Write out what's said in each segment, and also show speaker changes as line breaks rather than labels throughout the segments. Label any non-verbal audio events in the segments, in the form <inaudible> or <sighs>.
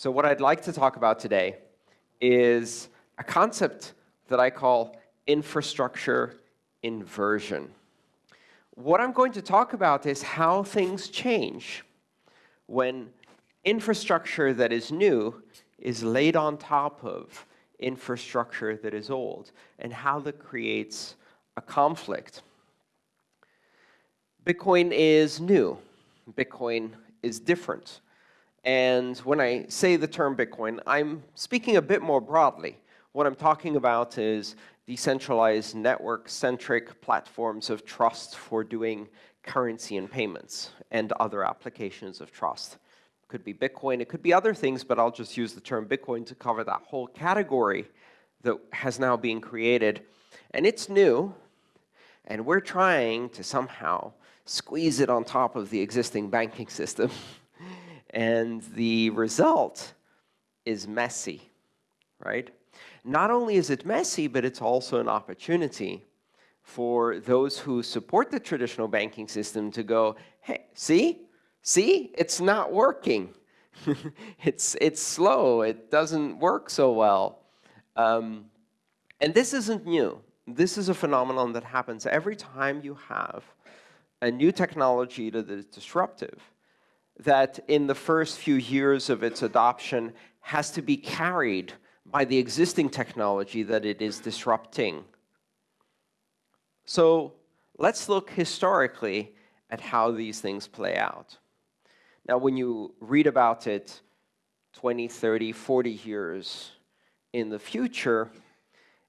So what I'd like to talk about today is a concept that I call infrastructure inversion. What I'm going to talk about is how things change when infrastructure that is new is laid on top of infrastructure that is old, and how that creates a conflict. Bitcoin is new. Bitcoin is different. And when I say the term Bitcoin, I'm speaking a bit more broadly. What I'm talking about is decentralized network-centric platforms of trust for doing currency and payments and other applications of trust. It could be Bitcoin, it could be other things, but I'll just use the term Bitcoin to cover that whole category that has now been created. And it's new, and we're trying to somehow squeeze it on top of the existing banking <laughs> system. And the result is messy, right? Not only is it messy, but it's also an opportunity for those who support the traditional banking system to go, hey, see? See? It's not working. <laughs> it's, it's slow. It doesn't work so well. Um, and this isn't new. This is a phenomenon that happens every time you have a new technology that is disruptive that in the first few years of its adoption has to be carried by the existing technology that it is disrupting. So let's look historically at how these things play out. Now, when you read about it 20, 30, 40 years in the future,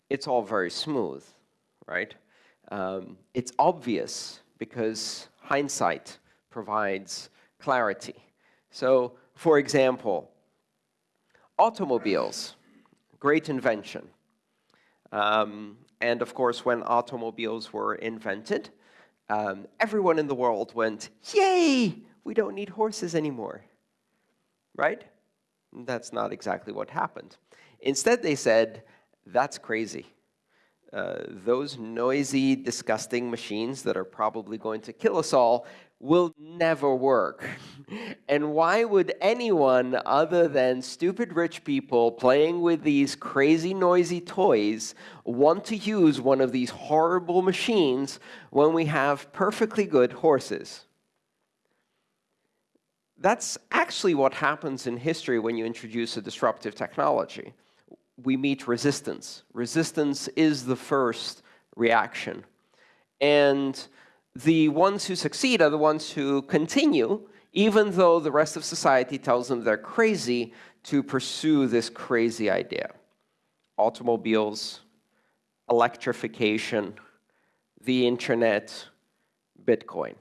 it's all very smooth, right? Um, it's obvious because hindsight provides clarity. So, for example, automobiles, great invention. Um, and of course, when automobiles were invented, um, everyone in the world went, yay, we don't need horses anymore, right? That's not exactly what happened. Instead, they said, that's crazy. Uh, those noisy, disgusting machines that are probably going to kill us all will never work. and why would anyone other than stupid rich people playing with these crazy noisy toys want to use one of these horrible machines when we have perfectly good horses? That's actually what happens in history when you introduce a disruptive technology. We meet resistance. Resistance is the first reaction. And the ones who succeed are the ones who continue, even though the rest of society tells them they're crazy, to pursue this crazy idea. Automobiles, electrification, the internet, Bitcoin.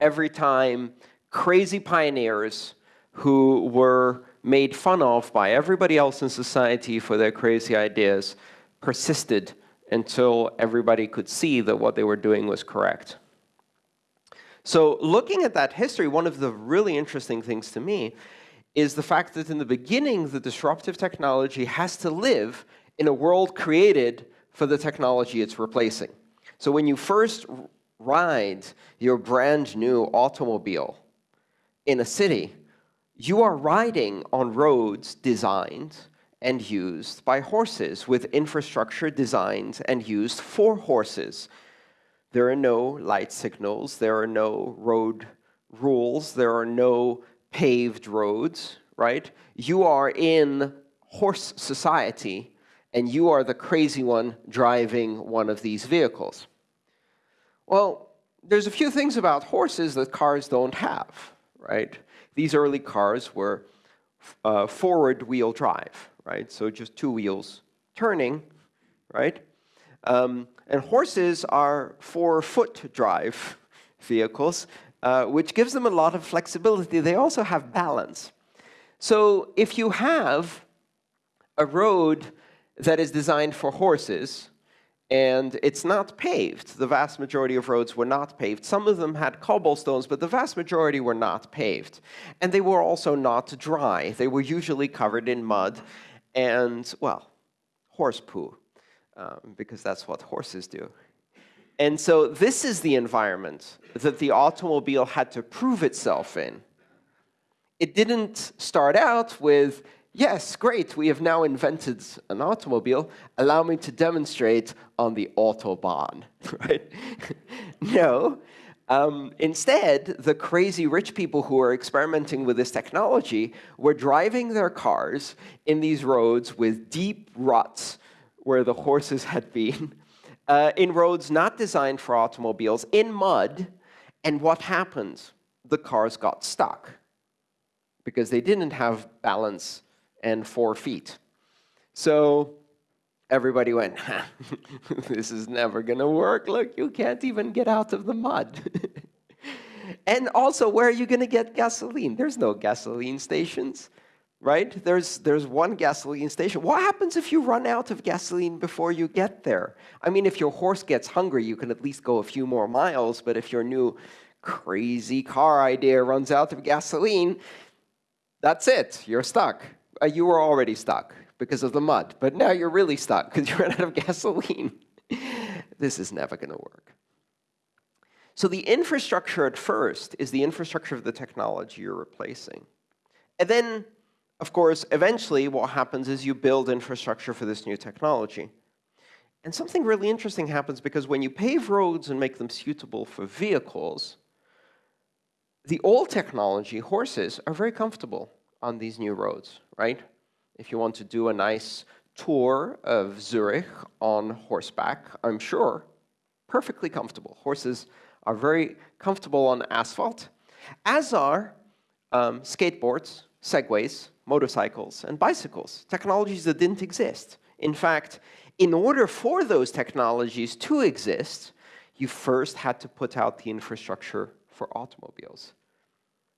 Every time crazy pioneers who were made fun of by everybody else in society for their crazy ideas persisted until everybody could see that what they were doing was correct. So looking at that history, one of the really interesting things to me is the fact that in the beginning, the disruptive technology has to live in a world created for the technology it's replacing. So when you first ride your brand new automobile in a city, you are riding on roads designed and used by horses, with infrastructure designed and used for horses. There are no light signals. There are no road rules. There are no paved roads, right? You are in horse society, and you are the crazy one driving one of these vehicles. Well, there's a few things about horses that cars don't have, right? These early cars were uh, forward wheel drive, right? So just two wheels turning, right? Um, and horses are four-foot drive vehicles, uh, which gives them a lot of flexibility. They also have balance. So if you have a road that is designed for horses, and it's not paved. The vast majority of roads were not paved. Some of them had cobblestones, but the vast majority were not paved. And they were also not dry. They were usually covered in mud and, well, horse poo um, because that's what horses do. And so this is the environment that the automobile had to prove itself in. It didn't start out with yes, great, we have now invented an automobile. Allow me to demonstrate on the Autobahn, <laughs> right? <laughs> no. Um, instead, the crazy rich people who are experimenting with this technology were driving their cars in these roads with deep ruts where the horses had been, <laughs> uh, in roads not designed for automobiles, in mud. And what happened? The cars got stuck because they didn't have balance and four feet. So everybody went, <laughs> this is never going to work. Look, you can't even get out of the mud. <laughs> and also, where are you going to get gasoline? There's no gasoline stations, right? There's, there's one gasoline station. What happens if you run out of gasoline before you get there? I mean, if your horse gets hungry, you can at least go a few more miles. But if your new crazy car idea runs out of gasoline, that's it. You're stuck. Uh, you were already stuck because of the mud, but now you're really stuck because <laughs> you ran out of gasoline. <laughs> this is never going to work. So the infrastructure at first is the infrastructure of the technology you're replacing. And then, of course, eventually what happens is you build infrastructure for this new technology. And something really interesting happens because when you pave roads and make them suitable for vehicles, the old technology, horses, are very comfortable on these new roads, right? If you want to do a nice tour of Zurich on horseback, I'm sure, perfectly comfortable. Horses are very comfortable on asphalt, as are um, skateboards, segways, motorcycles, and bicycles, technologies that didn't exist. In fact, in order for those technologies to exist, you first had to put out the infrastructure for automobiles.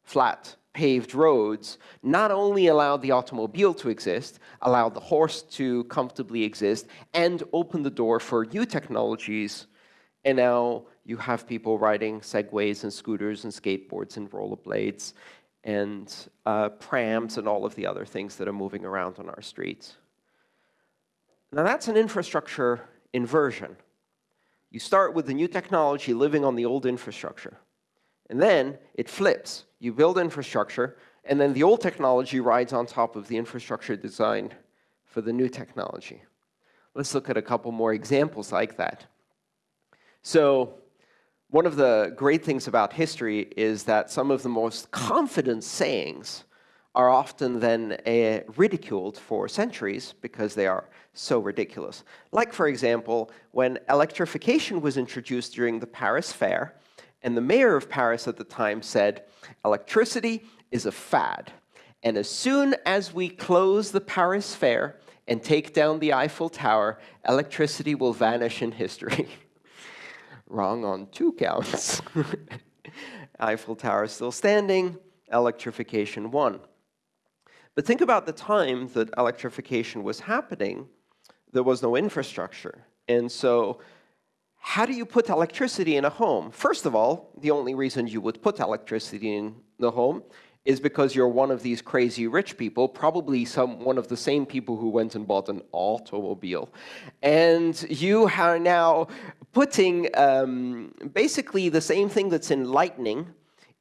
Flat, paved roads not only allowed the automobile to exist, allowed the horse to comfortably exist, and opened the door for new technologies. And now you have people riding segways and scooters and skateboards and rollerblades and uh, prams and all of the other things that are moving around on our streets. Now that's an infrastructure inversion. You start with the new technology living on the old infrastructure. And then it flips. You build infrastructure, and then the old technology rides on top of the infrastructure designed for the new technology. Let's look at a couple more examples like that. So one of the great things about history is that some of the most confident sayings are often then uh, ridiculed for centuries because they are so ridiculous. Like, for example, when electrification was introduced during the Paris Fair, and the mayor of Paris at the time said, electricity is a fad. And as soon as we close the Paris Fair and take down the Eiffel Tower, electricity will vanish in history. <laughs> Wrong on two counts. <laughs> Eiffel Tower still standing, electrification won. But think about the time that electrification was happening. There was no infrastructure. And so how do you put electricity in a home? First of all, the only reason you would put electricity in the home is because you're one of these crazy rich people, probably some one of the same people who went and bought an automobile. And you are now putting um, basically the same thing that's in lightning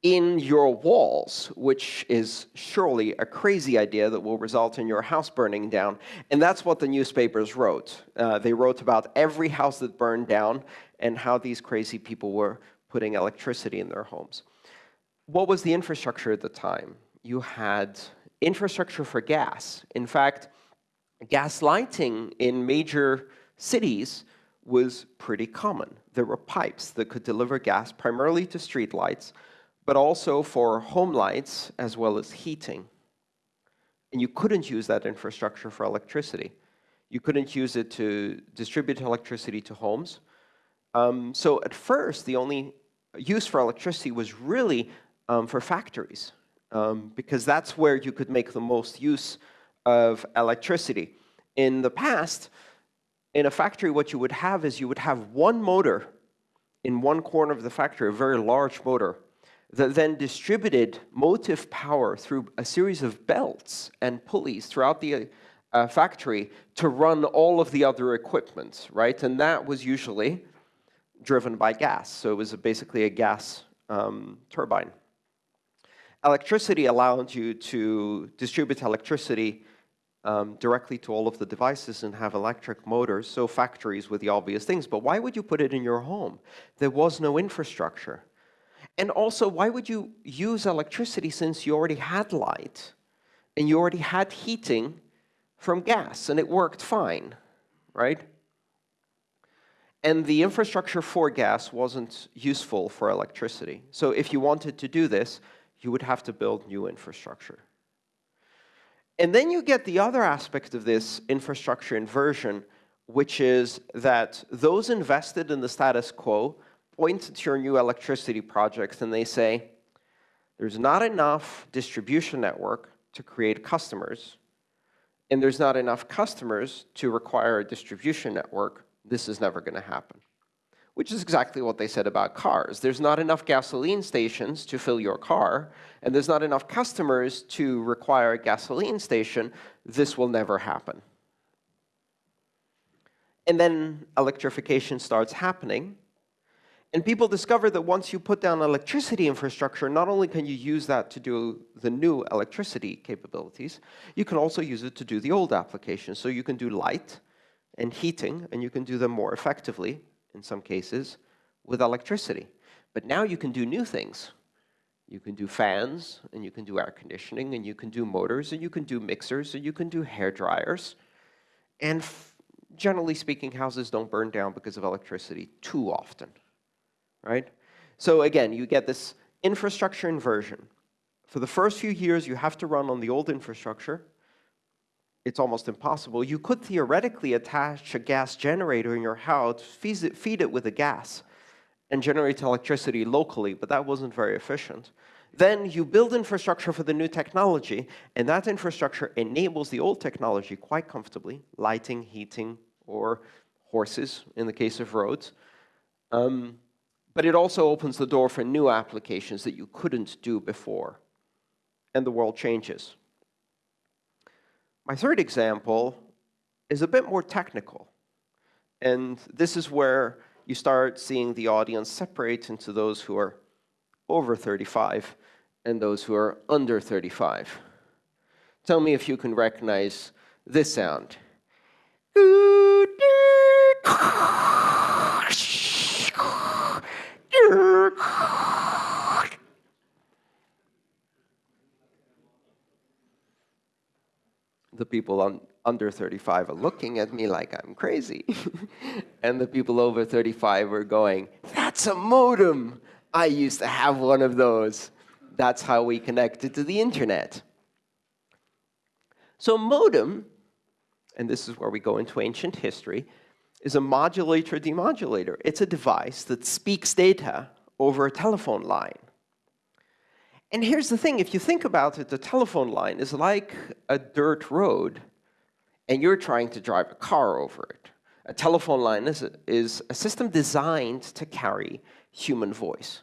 in your walls, which is surely a crazy idea that will result in your house burning down. And that's what the newspapers wrote. Uh, they wrote about every house that burned down and how these crazy people were putting electricity in their homes. What was the infrastructure at the time? You had infrastructure for gas. In fact, gas lighting in major cities was pretty common. There were pipes that could deliver gas primarily to streetlights, but also for home lights as well as heating. And you couldn't use that infrastructure for electricity. You couldn't use it to distribute electricity to homes. Um, so at first, the only use for electricity was really um, for factories, um, because that's where you could make the most use of electricity. In the past, in a factory, what you would have is you would have one motor in one corner of the factory, a very large motor, that then distributed motive power through a series of belts and pulleys throughout the uh, factory to run all of the other equipment, right? And that was usually driven by gas. So it was basically a gas um, turbine. Electricity allowed you to distribute electricity um, directly to all of the devices and have electric motors, so factories with the obvious things. But why would you put it in your home? There was no infrastructure. And also, why would you use electricity since you already had light and you already had heating from gas and it worked fine, right? And the infrastructure for gas wasn't useful for electricity. So if you wanted to do this, you would have to build new infrastructure. And then you get the other aspect of this infrastructure inversion, which is that those invested in the status quo point to your new electricity projects and they say, there's not enough distribution network to create customers, and there's not enough customers to require a distribution network, this is never going to happen. Which is exactly what they said about cars. There's not enough gasoline stations to fill your car, and there's not enough customers to require a gasoline station. This will never happen. And then electrification starts happening, and people discover that once you put down electricity infrastructure, not only can you use that to do the new electricity capabilities, you can also use it to do the old applications. So you can do light and heating, and you can do them more effectively, in some cases, with electricity. But now you can do new things. You can do fans, and you can do air conditioning, and you can do motors, and you can do mixers, and you can do hair dryers. And generally speaking, houses don't burn down because of electricity too often right? So again, you get this infrastructure inversion. For the first few years, you have to run on the old infrastructure. It's almost impossible. You could theoretically attach a gas generator in your house, feed it, with a gas, and generate electricity locally, but that wasn't very efficient. Then you build infrastructure for the new technology, and that infrastructure enables the old technology quite comfortably, lighting, heating, or horses in the case of roads. Um, but it also opens the door for new applications that you couldn't do before. And the world changes. My third example is a bit more technical. And this is where you start seeing the audience separate into those who are over 35 and those who are under 35. Tell me if you can recognize this sound. <laughs> the people on, under 35 are looking at me like I'm crazy. <laughs> and the people over 35 are going, that's a modem. I used to have one of those. That's how we connected to the internet. So modem, and this is where we go into ancient history, is a modulator-demodulator. It's a device that speaks data over a telephone line. And here's the thing, if you think about it, the telephone line is like a dirt road, and you're trying to drive a car over it. A telephone line is a, is a system designed to carry human voice.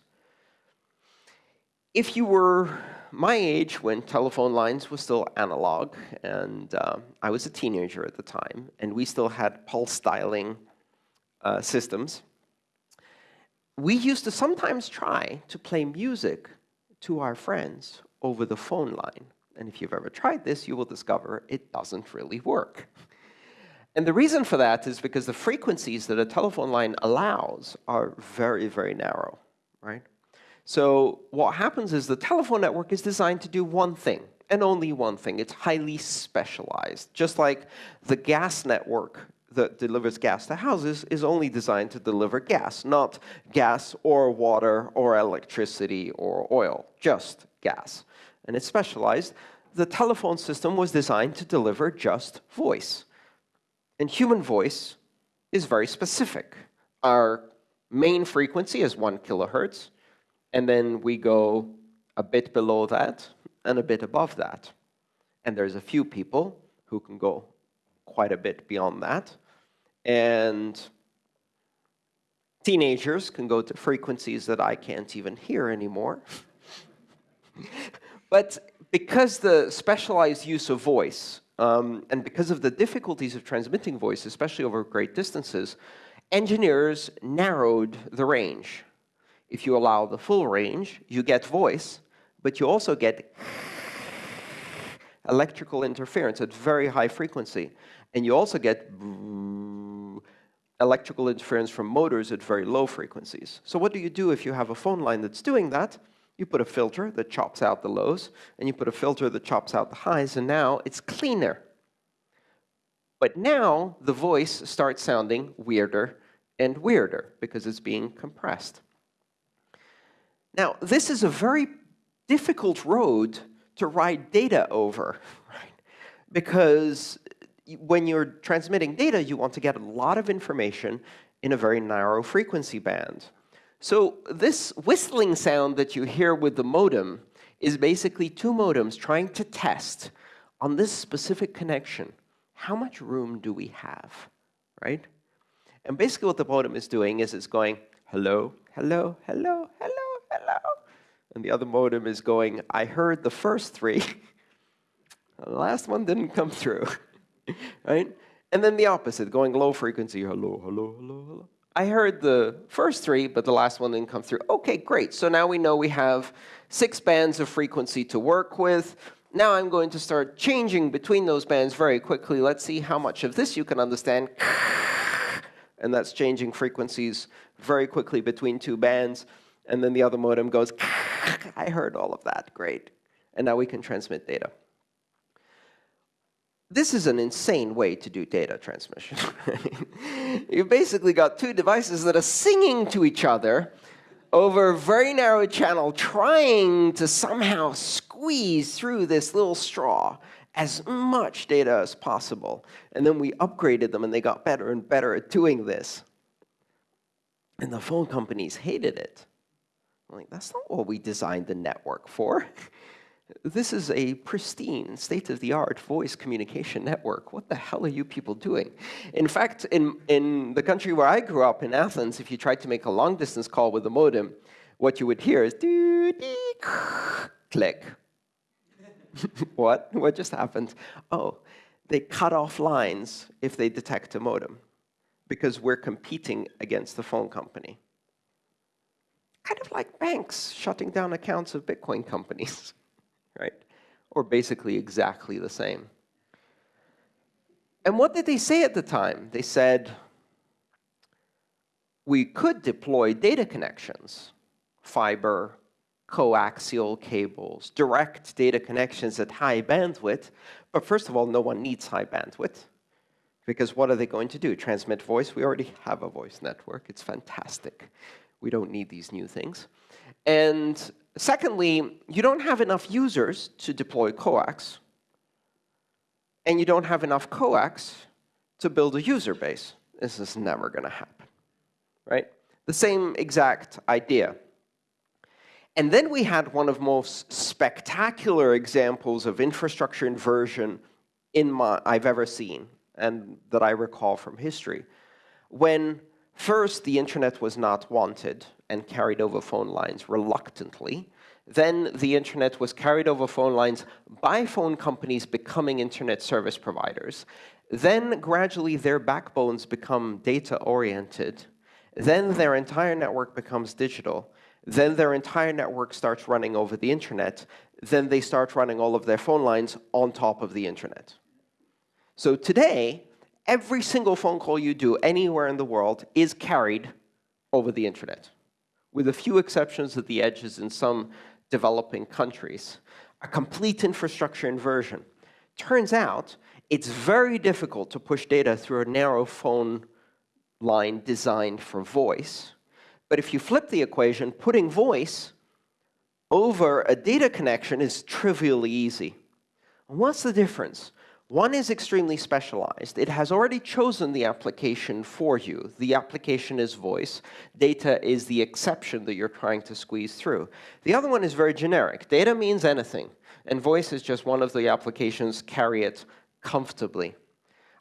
If you were my age when telephone lines were still analog, and uh, I was a teenager at the time, and we still had pulse dialing uh, systems, we used to sometimes try to play music to our friends over the phone line. And if you've ever tried this, you will discover it doesn't really work. And the reason for that is because the frequencies that a telephone line allows are very, very narrow, right? So what happens is the telephone network is designed to do one thing, and only one thing. It's highly specialized, just like the gas network that delivers gas to houses is only designed to deliver gas, not gas or water or electricity or oil, just gas. And it's specialized. The telephone system was designed to deliver just voice. And human voice is very specific. Our main frequency is 1 kilohertz, and then we go a bit below that and a bit above that. And there's a few people who can go quite a bit beyond that. And teenagers can go to frequencies that I can't even hear anymore. <laughs> but because the specialized use of voice, um, and because of the difficulties of transmitting voice, especially over great distances, engineers narrowed the range. If you allow the full range, you get voice, but you also get electrical interference at very high frequency. And you also get electrical interference from motors at very low frequencies. So what do you do if you have a phone line that's doing that? You put a filter that chops out the lows, and you put a filter that chops out the highs, and now it's cleaner. But now the voice starts sounding weirder and weirder because it's being compressed. Now, this is a very difficult road to write data over, <laughs> right? Because when you're transmitting data, you want to get a lot of information in a very narrow frequency band. So this whistling sound that you hear with the modem is basically two modems trying to test on this specific connection, how much room do we have, right? And basically what the modem is doing is it's going, hello, hello, hello, hello, hello. And the other modem is going, I heard the first three. <laughs> the last one didn't come through. <laughs> <laughs> right? And then the opposite, going low frequency, hello, hello, hello, hello. I heard the first three, but the last one didn't come through. OK, great. So now we know we have six bands of frequency to work with. Now I'm going to start changing between those bands very quickly. Let's see how much of this you can understand. <laughs> And that's changing frequencies very quickly between two bands. And then the other modem goes, <laughs> I heard all of that. Great. And now we can transmit data this is an insane way to do data transmission. <laughs> You've basically got two devices that are singing to each other over a very narrow channel, trying to somehow squeeze through this little straw as much data as possible. And then we upgraded them, and they got better and better at doing this. And the phone companies hated it. I'm like, that's not what we designed the network for. <laughs> This is a pristine, state-of-the-art voice communication network. What the hell are you people doing? In fact, in, in the country where I grew up, in Athens, if you tried to make a long-distance call with a modem, what you would hear is click. <laughs> what? What just happened? Oh, they cut off lines if they detect a modem because we're competing against the phone company. Kind of like banks shutting down accounts of Bitcoin companies <laughs> right? Or basically exactly the same. And what did they say at the time? They said, we could deploy data connections, fiber, coaxial cables, direct data connections at high bandwidth. But first of all, no one needs high bandwidth. Because what are they going to do? Transmit voice? We already have a voice network. It's fantastic. We don't need these new things. And secondly, you don't have enough users to deploy coax. And you don't have enough coax to build a user base. This is never going to happen. right? The same exact idea. And then we had one of the most spectacular examples of infrastructure inversion in my, I've ever seen, and that I recall from history, when first the internet was not wanted and carried over phone lines reluctantly. Then the internet was carried over phone lines by phone companies becoming internet service providers. Then gradually their backbones become data-oriented. Then their entire network becomes digital. Then their entire network starts running over the internet. Then they start running all of their phone lines on top of the internet. So today, every single phone call you do anywhere in the world is carried over the internet with a few exceptions at the edges in some developing countries, a complete infrastructure inversion. Turns out it's very difficult to push data through a narrow phone line designed for voice. But if you flip the equation, putting voice over a data connection is trivially easy. What's the difference? One is extremely specialized. It has already chosen the application for you. The application is voice. Data is the exception that you're trying to squeeze through. The other one is very generic. Data means anything, and voice is just one of the applications carry it comfortably.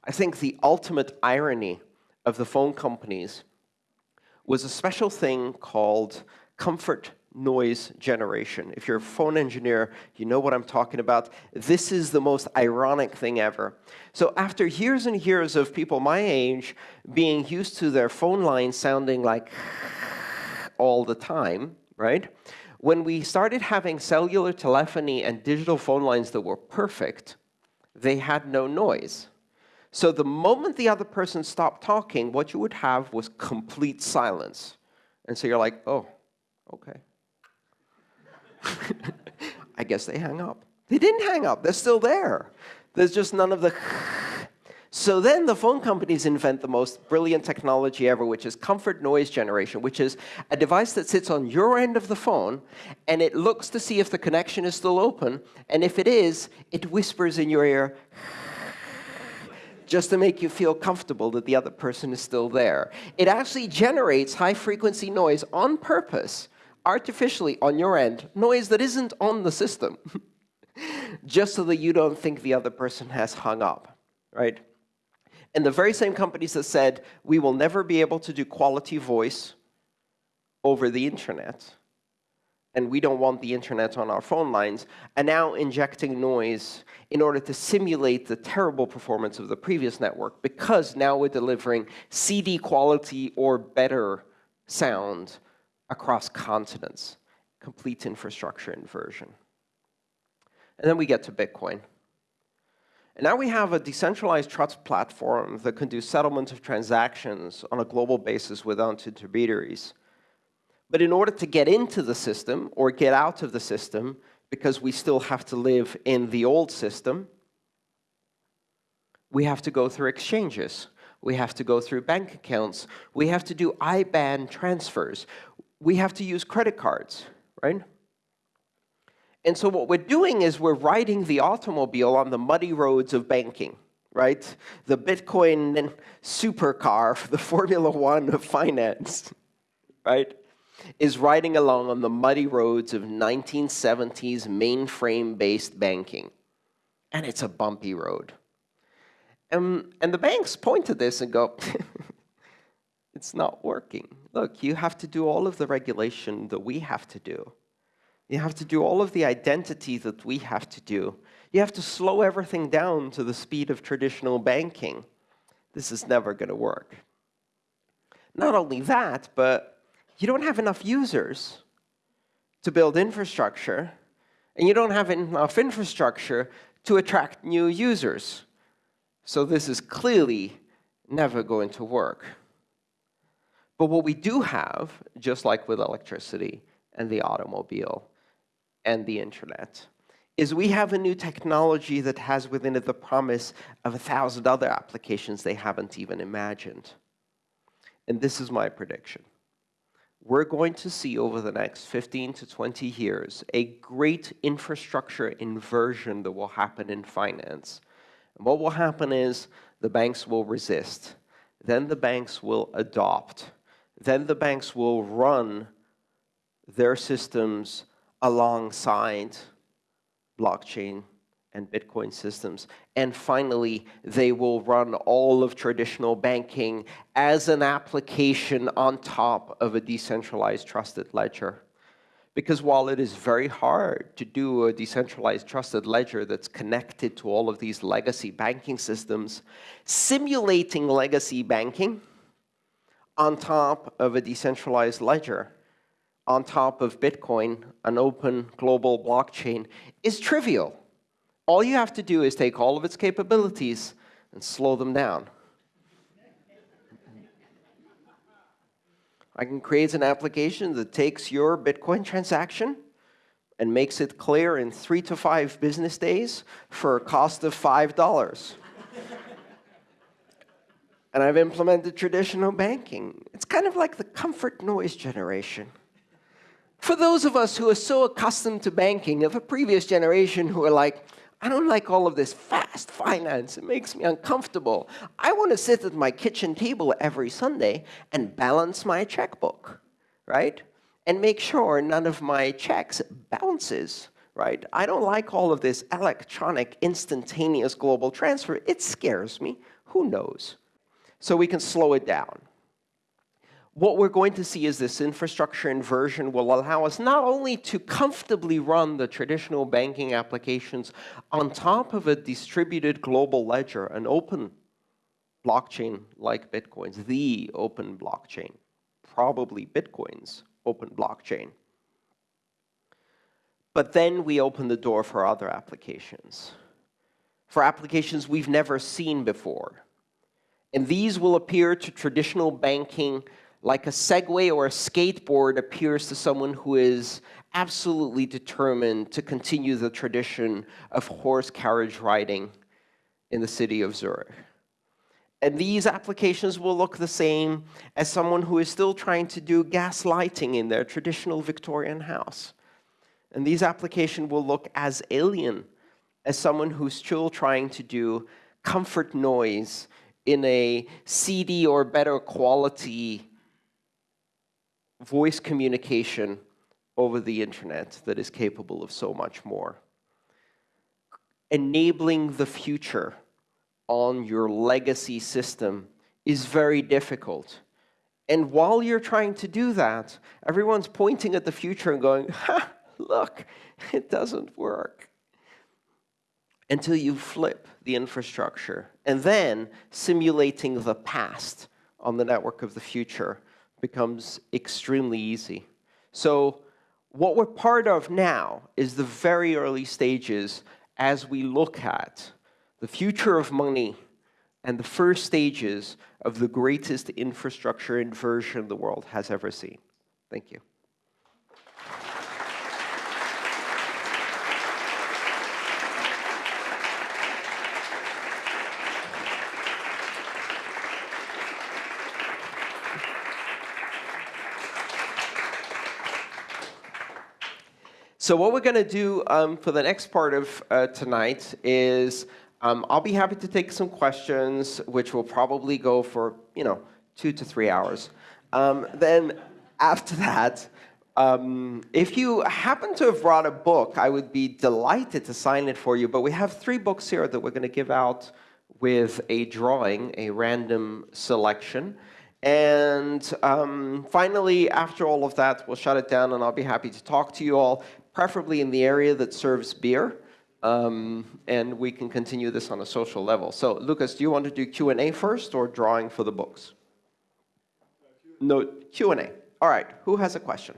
I think the ultimate irony of the phone companies was a special thing called comfort noise generation. If you're a phone engineer, you know what I'm talking about. This is the most ironic thing ever. So after years and years of people my age being used to their phone line sounding like <laughs> all the time, right? when we started having cellular telephony and digital phone lines that were perfect, they had no noise. So the moment the other person stopped talking, what you would have was complete silence. And so you're like, oh, OK. <laughs> I guess they hang up. They didn't hang up. They're still there. There's just none of the <laughs> so then the phone companies invent the most brilliant technology ever, which is comfort noise generation, which is a device that sits on your end of the phone, and it looks to see if the connection is still open. And if it is, it whispers in your ear, <laughs> just to make you feel comfortable that the other person is still there. It actually generates high-frequency noise on purpose, artificially on your end, noise that isn't on the system, <laughs> just so that you don't think the other person has hung up, right? And the very same companies that said, we will never be able to do quality voice over the internet, and we don't want the internet on our phone lines, are now injecting noise in order to simulate the terrible performance of the previous network, because now we're delivering CD quality or better sound across continents, complete infrastructure inversion. And then we get to Bitcoin. And now we have a decentralized trust platform that can do settlement of transactions on a global basis without intermediaries. But in order to get into the system or get out of the system, because we still have to live in the old system, we have to go through exchanges. We have to go through bank accounts. We have to do IBAN transfers. We have to use credit cards, right? And so what we're doing is we're riding the automobile on the muddy roads of banking, right? The Bitcoin supercar <laughs> the Formula One of finance, right? Is riding along on the muddy roads of 1970s mainframe-based banking. And it's a bumpy road. And the banks point to this and go, <laughs> it's not working. Look, you have to do all of the regulation that we have to do. You have to do all of the identity that we have to do. You have to slow everything down to the speed of traditional banking. This is never going to work. Not only that, but you don't have enough users to build infrastructure, and you don't have enough infrastructure to attract new users. So this is clearly never going to work. But what we do have, just like with electricity and the automobile, and the internet is we have a new technology that has within it the promise of a thousand other applications they haven't even imagined. And this is my prediction. We're going to see over the next 15 to 20 years a great infrastructure inversion that will happen in finance. And what will happen is the banks will resist. Then the banks will adopt. Then the banks will run their systems alongside blockchain and Bitcoin systems. And finally, they will run all of traditional banking as an application on top of a decentralized trusted ledger. Because while it is very hard to do a decentralized trusted ledger that's connected to all of these legacy banking systems, simulating legacy banking on top of a decentralized ledger on top of Bitcoin, an open global blockchain, is trivial. All you have to do is take all of its capabilities and slow them down. I can create an application that takes your Bitcoin transaction and makes it clear in three to five business days for a cost of $5. And I've implemented traditional banking. It's kind of like the comfort noise generation. For those of us who are so accustomed to banking of a previous generation who are like, I don't like all of this fast finance. It makes me uncomfortable. I want to sit at my kitchen table every Sunday and balance my checkbook, right? And make sure none of my checks bounces, right? I don't like all of this electronic, instantaneous global transfer. It scares me. Who knows? So we can slow it down what we're going to see is this infrastructure inversion will allow us not only to comfortably run the traditional banking applications on top of a distributed global ledger, an open blockchain like Bitcoin's, the open blockchain, probably Bitcoin's open blockchain. But then we open the door for other applications, for applications we've never seen before. And these will appear to traditional banking like a Segway or a skateboard appears to someone who is absolutely determined to continue the tradition of horse carriage riding in the city of Zurich. And these applications will look the same as someone who is still trying to do gas lighting in their traditional Victorian house. And these applications will look as alien as someone who's still trying to do comfort noise in a CD or better quality voice communication over the internet that is capable of so much more. Enabling the future on your legacy system is very difficult. And while you're trying to do that, everyone's pointing at the future and going, ha, look, it doesn't work. Until you flip the infrastructure. And then simulating the past on the network of the future becomes extremely easy. So what we're part of now is the very early stages as we look at the future of money and the first stages of the greatest infrastructure inversion the world has ever seen. Thank you. So what we're going to do um, for the next part of uh, tonight is um, I'll be happy to take some questions, which will probably go for you know two to three hours. Um, then after that, um, if you happen to have brought a book, I would be delighted to sign it for you. But we have three books here that we're going to give out with a drawing, a random selection. And um, finally, after all of that, we'll shut it down, and I'll be happy to talk to you all, preferably in the area that serves beer. Um, and we can continue this on a social level. So, Lucas, do you want to do Q&A first or drawing for the books? No, Q&A. All right, who has a question?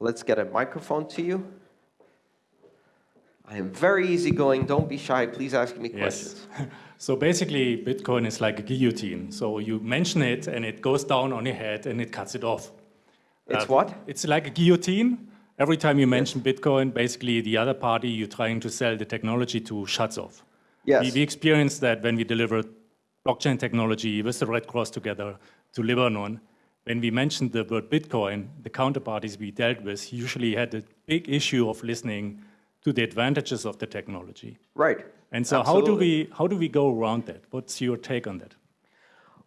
Let's get a microphone to you. I am very easygoing. Don't be shy. Please ask me questions. <laughs>
So basically, Bitcoin is like a guillotine. So you mention it, and it goes down on your head, and it cuts it off.
It's uh, what?
It's like a guillotine. Every time you mention yes. Bitcoin, basically the other party you're trying to sell the technology to shuts off.
Yes.
We, we experienced that when we delivered blockchain technology with the Red Cross together to Lebanon. When we mentioned the word Bitcoin, the counterparties we dealt with usually had a big issue of listening to the advantages of the technology.
Right.
And so how do we how do we go around that? What's your take on that?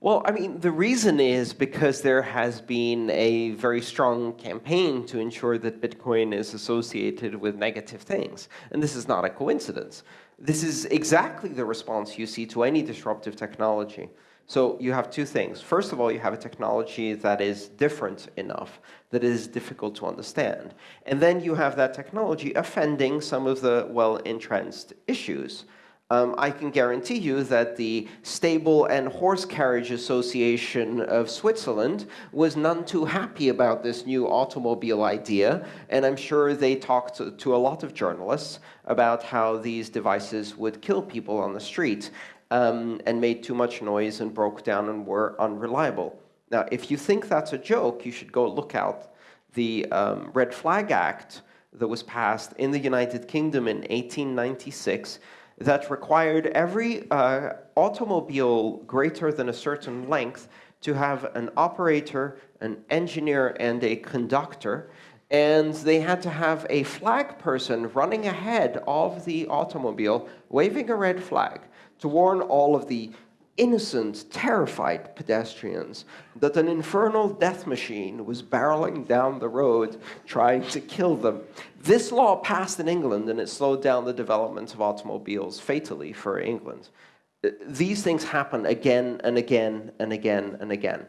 Well, I mean, the reason is because there has been a very strong campaign to ensure that Bitcoin is associated with negative things. And this is not a coincidence. This is exactly the response you see to any disruptive technology. So you have two things. First of all, you have a technology that is different enough, that is difficult to understand. And then you have that technology offending some of the well-entrenched issues um, I can guarantee you that the Stable and Horse Carriage Association of Switzerland was none too happy about this new automobile idea, and I'm sure they talked to, to a lot of journalists about how these devices would kill people on the street um, and made too much noise and broke down and were unreliable. Now, if you think that's a joke, you should go look out the um, Red Flag Act that was passed in the United Kingdom in 1896 that required every uh, automobile greater than a certain length to have an operator, an engineer, and a conductor. And they had to have a flag person running ahead of the automobile, waving a red flag to warn all of the innocent, terrified pedestrians that an infernal death machine was barreling down the road trying to kill them. This law passed in England, and it slowed down the development of automobiles fatally for England. Uh, these things happen again and again and again and again.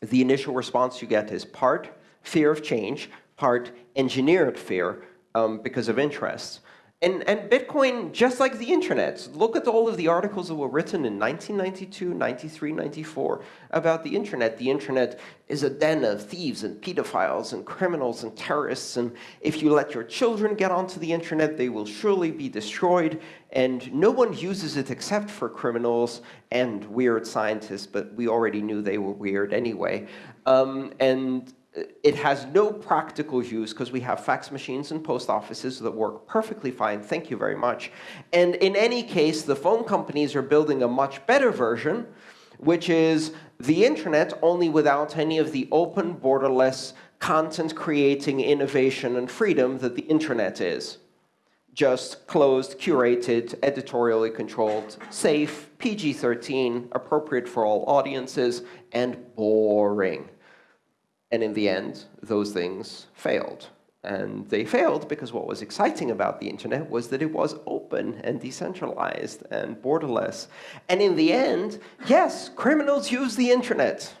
The initial response you get is part fear of change, part engineered fear um, because of interests. And, and Bitcoin, just like the internet, look at all of the articles that were written in 1992, 93, 94 about the internet. The internet is a den of thieves and pedophiles and criminals and terrorists. And if you let your children get onto the internet, they will surely be destroyed. And no one uses it except for criminals and weird scientists, but we already knew they were weird anyway. Um, and it has no practical use because we have fax machines and post offices that work perfectly fine. Thank you very much. And in any case, the phone companies are building a much better version, which is the internet only without any of the open, borderless, content-creating innovation and freedom that the internet is. Just closed, curated, editorially controlled, safe, PG-13, appropriate for all audiences, and boring. And in the end, those things failed. And they failed because what was exciting about the internet was that it was open and decentralized and borderless. And in the end, yes, criminals used the internet.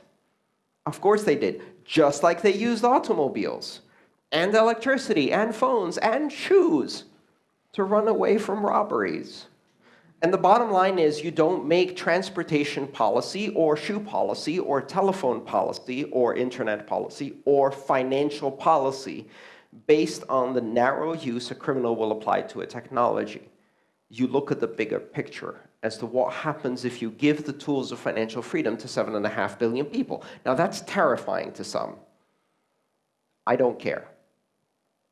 Of course they did, just like they used automobiles and electricity and phones and shoes to run away from robberies. And the bottom line is you don't make transportation policy or shoe policy or telephone policy or internet policy or financial policy based on the narrow use a criminal will apply to a technology. You look at the bigger picture as to what happens if you give the tools of financial freedom to 7.5 billion people. Now, that's terrifying to some. I don't care.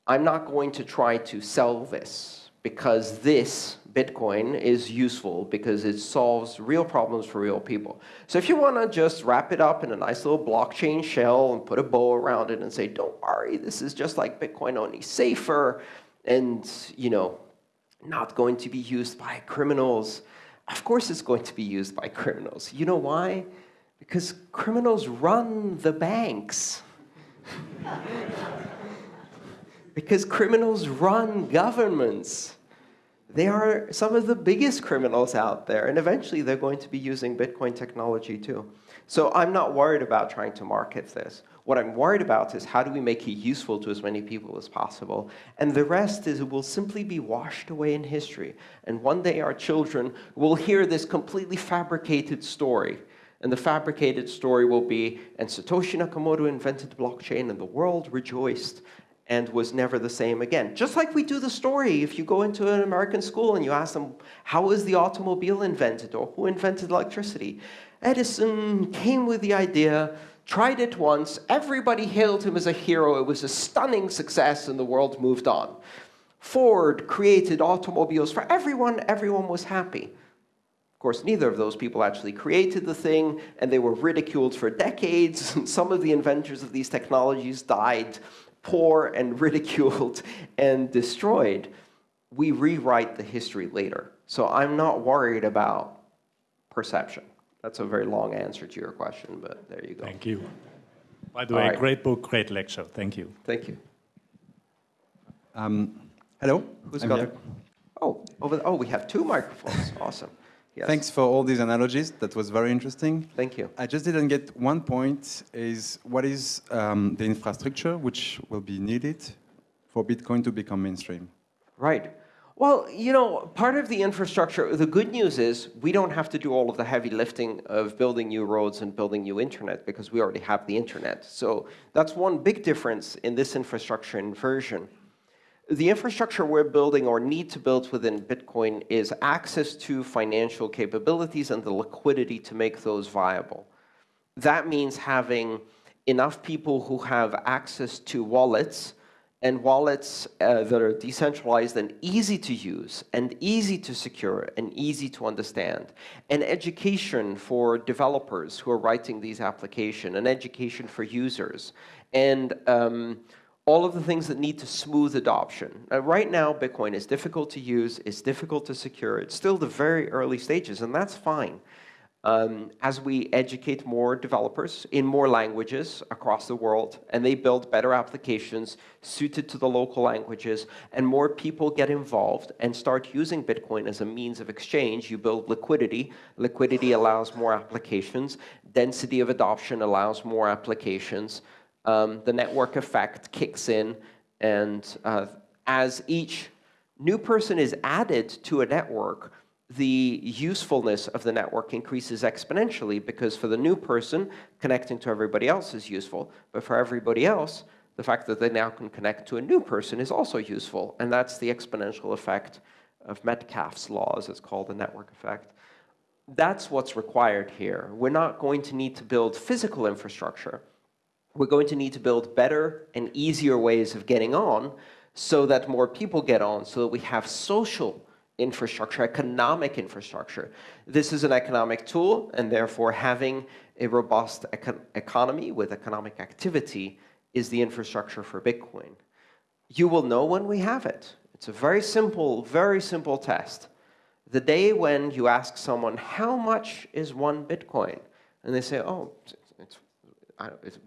I'm not going to try to sell this because this Bitcoin is useful because it solves real problems for real people. So if you want to just wrap it up in a nice little blockchain shell and put a bow around it and say, don't worry, this is just like Bitcoin, only safer and you know, not going to be used by criminals. Of course it's going to be used by criminals. You know why? Because criminals run the banks. <laughs> because criminals run governments. They are some of the biggest criminals out there, and eventually they're going to be using Bitcoin technology too. So I'm not worried about trying to market this. What I'm worried about is how do we make it useful to as many people as possible. And the rest is it will simply be washed away in history. And one day our children will hear this completely fabricated story. And the fabricated story will be, and Satoshi Nakamoto invented blockchain and the world rejoiced and was never the same again. Just like we do the story, if you go into an American school and you ask them, how was the automobile invented, or who invented electricity? Edison came with the idea, tried it once, everybody hailed him as a hero, it was a stunning success, and the world moved on. Ford created automobiles for everyone, everyone was happy. Of course, neither of those people actually created the thing, and they were ridiculed for decades. <laughs> Some of the inventors of these technologies died poor and <laughs> ridiculed and destroyed, we rewrite the history later. So I'm not worried about perception. That's a very long answer to your question, but there you go.
Thank you. By the way, right. great book, great lecture. Thank you.
Thank you.
Um, hello?
Who's I'm got it? Oh, over the, oh, we have two microphones. awesome.
Yes. Thanks for all these analogies. That was very interesting.
Thank you.
I just didn't get one point, is what is um, the infrastructure which will be needed for Bitcoin to become mainstream?
Right. Well, you know, part of the infrastructure, the good news is we don't have to do all of the heavy lifting of building new roads and building new internet because we already have the internet. So that's one big difference in this infrastructure inversion the infrastructure we're building or need to build within Bitcoin is access to financial capabilities and the liquidity to make those viable. That means having enough people who have access to wallets and wallets uh, that are decentralized and easy to use and easy to secure and easy to understand. And education for developers who are writing these applications, and education for users. And um, all of the things that need to smooth adoption. Uh, right now, Bitcoin is difficult to use, it's difficult to secure, it's still the very early stages, and that's fine. Um, as we educate more developers in more languages across the world, and they build better applications suited to the local languages, and more people get involved and start using Bitcoin as a means of exchange, you build liquidity. Liquidity allows more applications. Density of adoption allows more applications um, the network effect kicks in, and uh, as each new person is added to a network, the usefulness of the network increases exponentially because for the new person, connecting to everybody else is useful. But for everybody else, the fact that they now can connect to a new person is also useful. And that's the exponential effect of Metcalfe's law, as it's called, the network effect. That's what's required here. We're not going to need to build physical infrastructure. We're going to need to build better and easier ways of getting on so that more people get on, so that we have social infrastructure, economic infrastructure. This is an economic tool, and therefore having a robust econ economy with economic activity is the infrastructure for Bitcoin. You will know when we have it. It's a very simple, very simple test. The day when you ask someone, how much is one Bitcoin? And they say, oh, it's,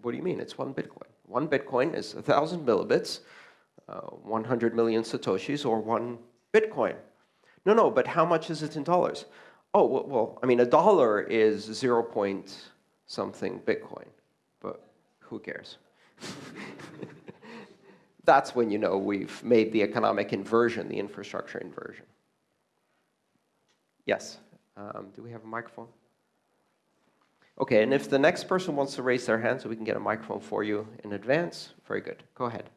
what do you mean? It's one Bitcoin. One Bitcoin is 1,000 millibits, uh, 100 million Satoshis, or one Bitcoin. No, no, but how much is it in dollars? Oh, well, I mean, a dollar is 0 point something Bitcoin, but who cares? <laughs> That's when you know we've made the economic inversion, the infrastructure inversion. Yes. Um, do we have a microphone? OK, and if the next person wants to raise their hand so we can get a microphone for you in advance, very good. Go ahead.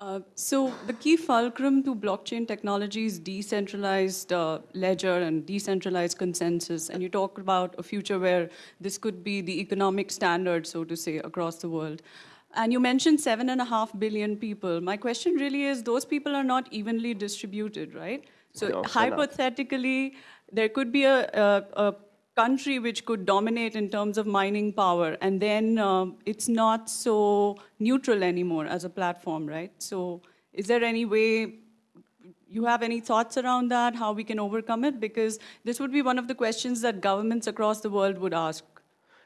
Uh, so the key fulcrum to blockchain technology is decentralized uh, ledger and decentralized consensus. And you talk about a future where this could be the economic standard, so to say, across the world. And you mentioned seven and a half billion people. My question really is, those people are not evenly distributed, right? So
no,
hypothetically, there could be a, a, a, country which could dominate in terms of mining power, and then um, it's not so neutral anymore as a platform, right? So is there any way you have any thoughts around that, how we can overcome it? Because this would be one of the questions that governments across the world would ask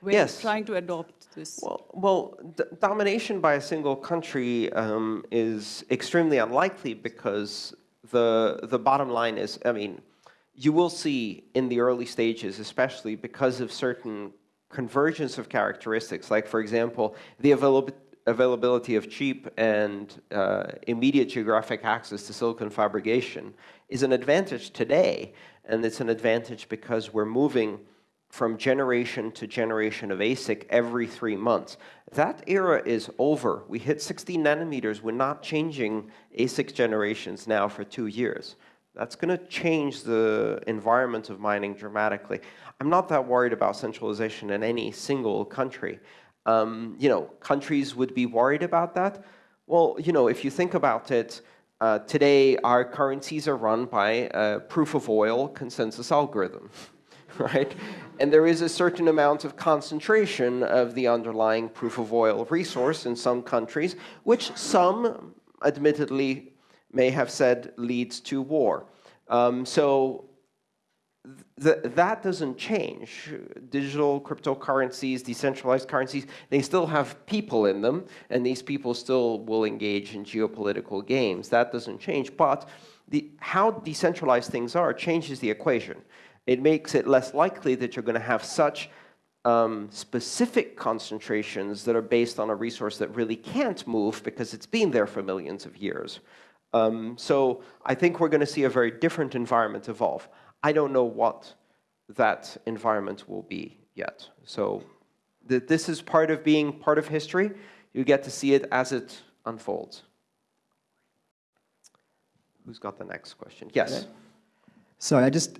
when
yes.
trying to adopt this.
Well, well domination by a single country um, is extremely unlikely because the, the bottom line is, I mean, you will see in the early stages, especially because of certain convergence of characteristics, like, for example, the avail availability of cheap and uh, immediate geographic access to silicon fabrication is an advantage today, and it's an advantage because we're moving from generation to generation of ASIC every three months. That era is over. We hit 16 nanometers. We're not changing ASIC generations now for two years. That's going to change the environment of mining dramatically. I'm not that worried about centralization in any single country. Um, you know, countries would be worried about that. Well, you know, if you think about it, uh, today our currencies are run by a proof of oil consensus algorithm, <laughs> right? And there is a certain amount of concentration of the underlying proof of oil resource in some countries, which some, admittedly, may have said leads to war. Um, so th that doesn't change. Digital cryptocurrencies, decentralized currencies, they still have people in them, and these people still will engage in geopolitical games. That doesn't change. But the, how decentralized things are changes the equation. It makes it less likely that you're going to have such um, specific concentrations that are based on a resource that really can't move because it's been there for millions of years. Um, so I think we're going to see a very different environment evolve. I don't know what that environment will be yet. So th this is part of being part of history. You get to see it as it unfolds. Who's got the next question? Yes.
Sorry, I just,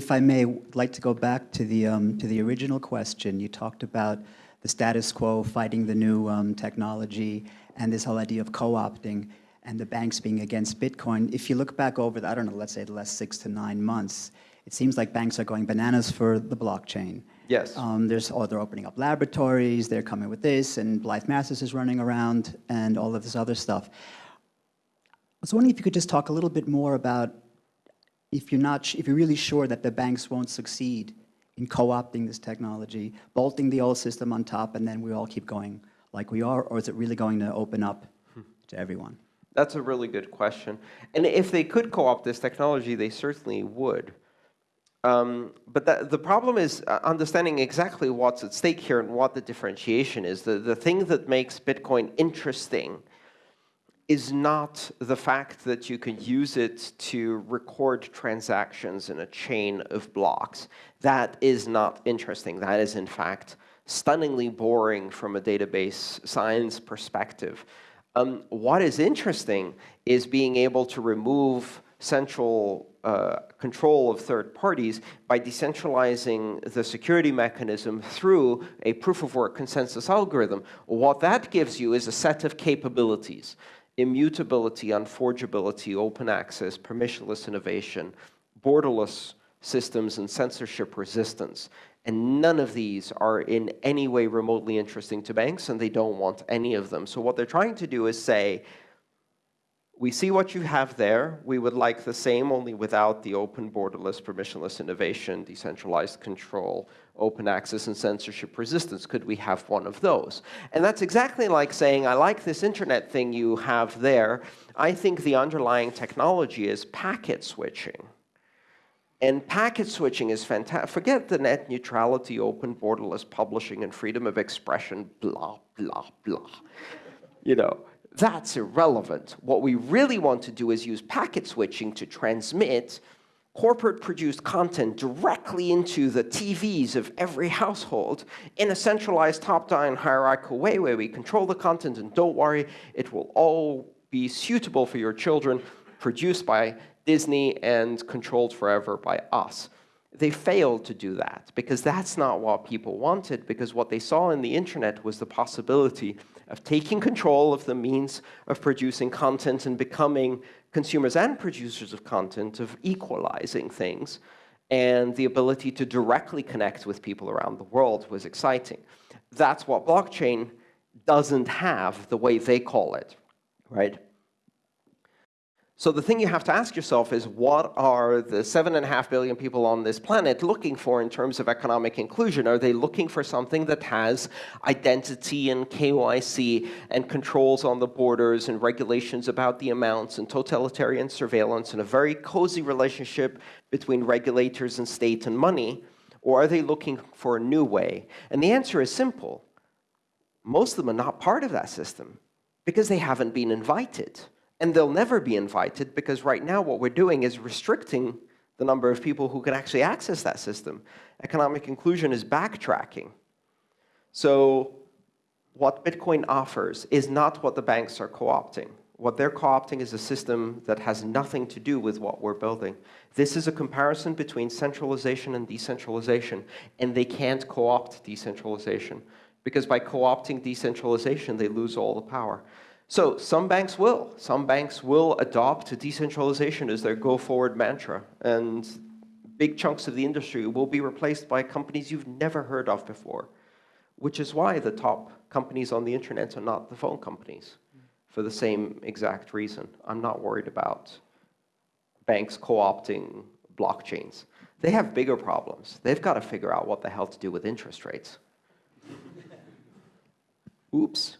if I may, like to go back to the um, to the original question. You talked about the status quo fighting the new um, technology and this whole idea of co-opting and the banks being against Bitcoin. If you look back over, the, I don't know, let's say the last six to nine months, it seems like banks are going bananas for the blockchain.
Yes.
Um, there's, oh, they're opening up laboratories, they're coming with this, and Blythe Masters is running around, and all of this other stuff. I was wondering if you could just talk a little bit more about if you're not, if you're really sure that the banks won't succeed in co-opting this technology, bolting the old system on top, and then we all keep going like we are, or is it really going to open up to everyone?
That's a really good question. And if they could co-opt this technology, they certainly would. Um, but that, the problem is uh, understanding exactly what's at stake here and what the differentiation is. The, the thing that makes Bitcoin interesting is not the fact that you can use it to record transactions in a chain of blocks. That is not interesting. That is, in fact, stunningly boring from a database science perspective. Um, what is interesting is being able to remove central uh, control of third parties by decentralizing the security mechanism through a proof-of-work consensus algorithm. What that gives you is a set of capabilities immutability, unforgeability, open access, permissionless innovation, borderless systems, and censorship resistance. And none of these are in any way remotely interesting to banks, and they don't want any of them. So what they're trying to do is say, we see what you have there. We would like the same, only without the open, borderless, permissionless innovation, decentralized control, open access, and censorship resistance. Could we have one of those? And that's exactly like saying, I like this internet thing you have there. I think the underlying technology is packet switching. And packet switching is fantastic. Forget the net neutrality, open, borderless publishing, and freedom of expression, blah, blah, blah. You know, that's irrelevant. What we really want to do is use packet switching to transmit corporate-produced content directly into the TVs of every household in a centralized top-down hierarchical way where we control the content, and don't worry, it will all be suitable for your children, produced by Disney and controlled forever by us. They failed to do that because that's not what people wanted, because what they saw in the internet was the possibility of taking control of the means of producing content and becoming consumers and producers of content, of equalizing things, and the ability to directly connect with people around the world was exciting. That's what blockchain doesn't have the way they call it, right? So the thing you have to ask yourself is, what are the 7.5 billion people on this planet looking for in terms of economic inclusion? Are they looking for something that has identity and KYC and controls on the borders and regulations about the amounts and totalitarian surveillance and a very cozy relationship between regulators and state and money? Or are they looking for a new way? And the answer is simple. Most of them are not part of that system because they haven't been invited. And they'll never be invited because right now what we're doing is restricting the number of people who can actually access that system. Economic inclusion is backtracking. So what Bitcoin offers is not what the banks are co-opting. What they're co-opting is a system that has nothing to do with what we're building. This is a comparison between centralization and decentralization, and they can't co-opt decentralization because by co-opting decentralization, they lose all the power. So some banks will. Some banks will adopt decentralization as their go-forward mantra. And big chunks of the industry will be replaced by companies you've never heard of before, which is why the top companies on the internet are not the phone companies for the same exact reason. I'm not worried about banks co-opting blockchains. They have bigger problems. They've got to figure out what the hell to do with interest rates. <laughs> Oops.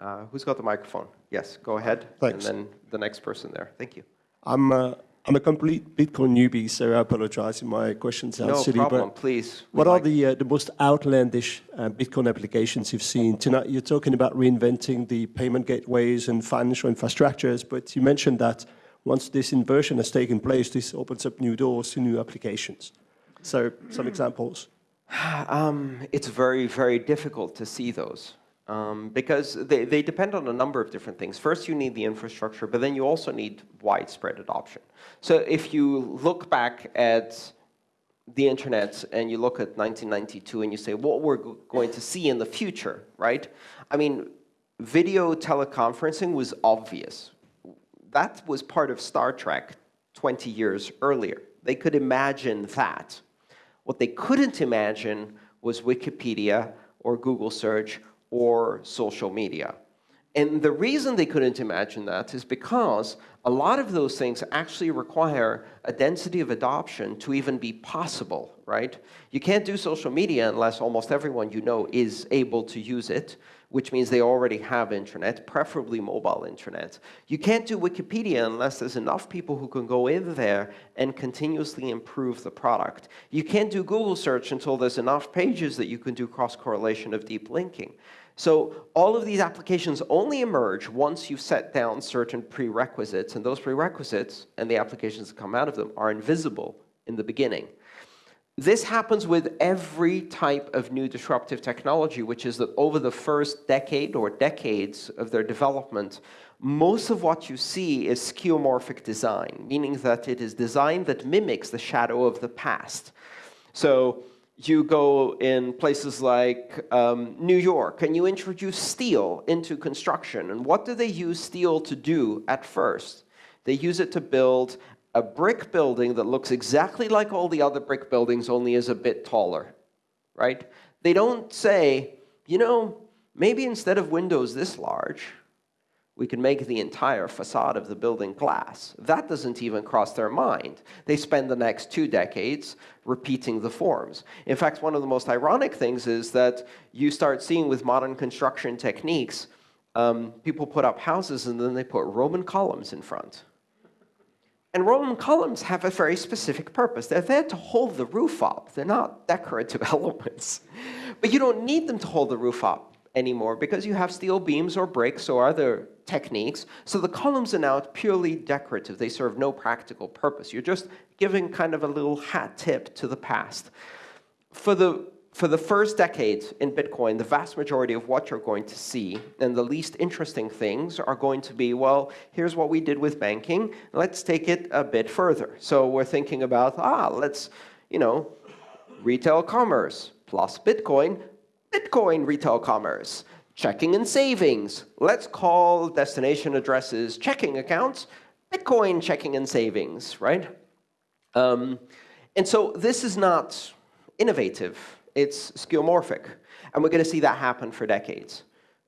Uh, who's got the microphone? Yes, go ahead.
Thanks.
And then the next person there. Thank you.
I'm, uh, I'm a complete Bitcoin newbie, so I apologize if my question sounds
no
silly.
problem,
but
please.
What
We'd
are
like-
the, uh, the most outlandish uh, Bitcoin applications you've seen? Tonight, you're talking about reinventing the payment gateways and financial infrastructures, but you mentioned that once this inversion has taken place, this opens up new doors to new applications. So some examples. <sighs>
Um, it's very, very difficult to see those um, because they, they depend on a number of different things. First, you need the infrastructure, but then you also need widespread adoption. So if you look back at the internet and you look at 1992 and you say, what we're go- going to see in the future, right? I mean, video teleconferencing was obvious. That was part of Star Trek 20 years earlier. They could imagine that. What they couldn't imagine was Wikipedia or Google search or social media. And the reason they couldn't imagine that is because a lot of those things actually require a density of adoption to even be possible, right? You can't do social media unless almost everyone you know is able to use it, which means they already have internet, preferably mobile internet. You can't do Wikipedia unless there's enough people who can go in there and continuously improve the product. You can't do Google search until there's enough pages that you can do cross-correlation of deep linking. So all of these applications only emerge once you've set down certain prerequisites, and those prerequisites and the applications that come out of them are invisible in the beginning. This happens with every type of new disruptive technology, which is that over the first decade or decades of their development, most of what you see is skeuomorphic design, meaning that it is design that mimics the shadow of the past. So you go in places like um, New York and you introduce steel into construction. And what do they use steel to do at first? They use it to build a brick building that looks exactly like all the other brick buildings, only is a bit taller, right? They don't say, you know, maybe instead of windows this large, we can make the entire facade of the building glass. That doesn't even cross their mind. They spend the next two decades repeating the forms. In fact, one of the most ironic things is that you start seeing with modern construction techniques, um, people put up houses and then they put Roman columns in front. And Roman columns have a very specific purpose. They're there to hold the roof up. They're not decorative <laughs> elements. But you don't need them to hold the roof up anymore because you have steel beams or bricks or other techniques. So the columns are now purely decorative. They serve no practical purpose. You're just giving kind of a little hat tip to the past. For the, for the first decades in Bitcoin, the vast majority of what you're going to see and the least interesting things are going to be, well, here's what we did with banking. Let's take it a bit further. So we're thinking about, ah, let's, you know, retail commerce plus Bitcoin, Bitcoin retail commerce checking and savings. Let's call destination addresses checking accounts, Bitcoin checking and savings, right? Um, and so this is not innovative. It's skeuomorphic. And we're going to see that happen for decades,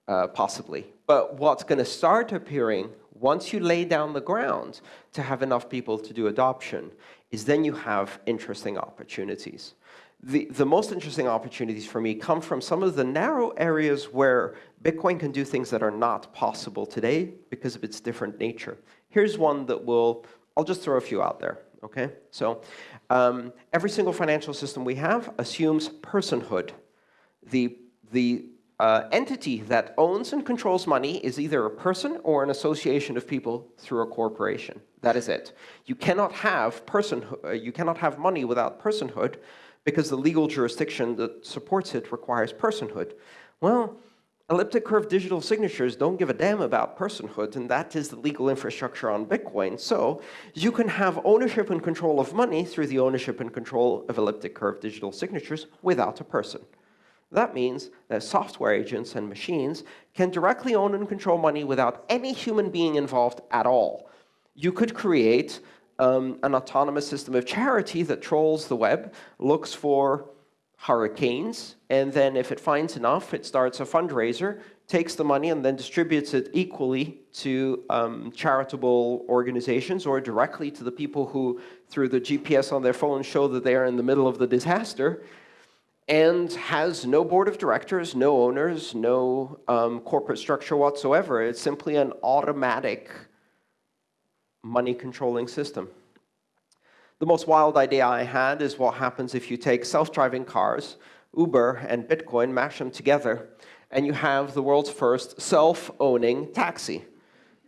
uh, possibly. But what's going to start appearing once you lay down the ground to have enough people to do adoption is then you have interesting opportunities the, the most interesting opportunities for me come from some of the narrow areas where Bitcoin can do things that are not possible today because of its different nature. Here's one that will, I'll just throw a few out there, okay? So um, every single financial system we have assumes personhood. The, the uh, entity that owns and controls money is either a person or an association of people through a corporation. That is it. You cannot have personhood, uh, you cannot have money without personhood, because the legal jurisdiction that supports it requires personhood. Well, elliptic curve digital signatures don't give a damn about personhood, and that is the legal infrastructure on Bitcoin. So you can have ownership and control of money through the ownership and control of elliptic curve digital signatures without a person. That means that software agents and machines can directly own and control money without any human being involved at all. You could create um, an autonomous system of charity that trolls the web, looks for hurricanes, and then if it finds enough, it starts a fundraiser, takes the money, and then distributes it equally to um, charitable organizations or directly to the people who, through the GPS on their phone, show that they are in the middle of the disaster, and has no board of directors, no owners, no um, corporate structure whatsoever. It's simply an automatic money controlling system. The most wild idea I had is what happens if you take self-driving cars, Uber and Bitcoin, mash them together, and you have the world's first self-owning taxi.